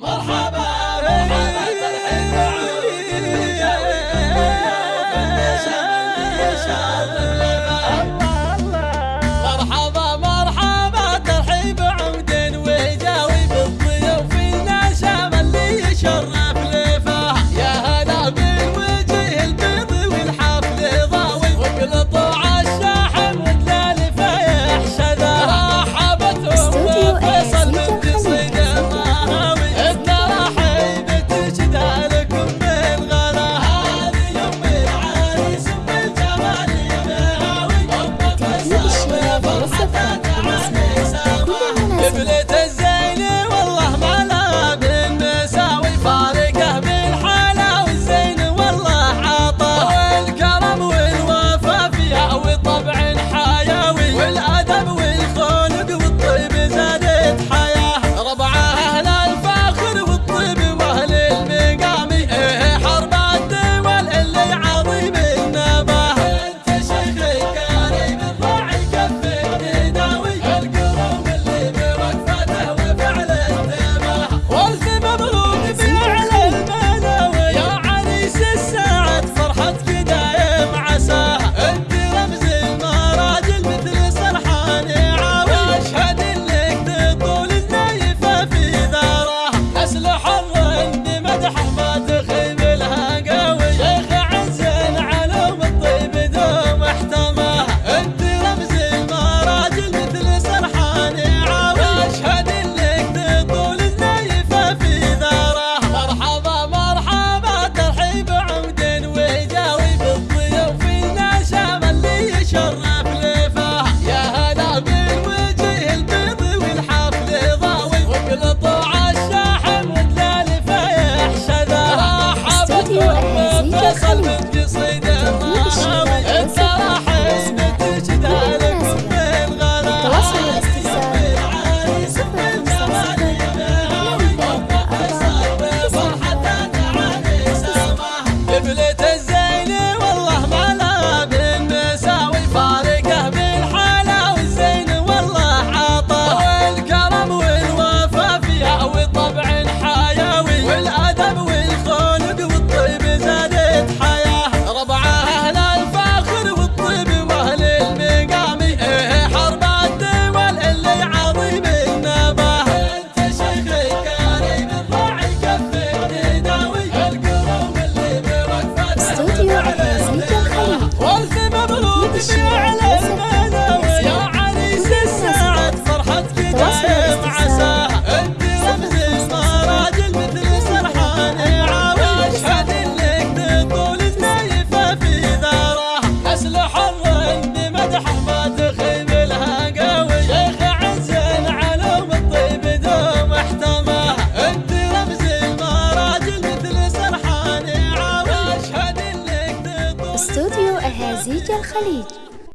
مرحبا مرحبا ترحيب مرحبا الخليج.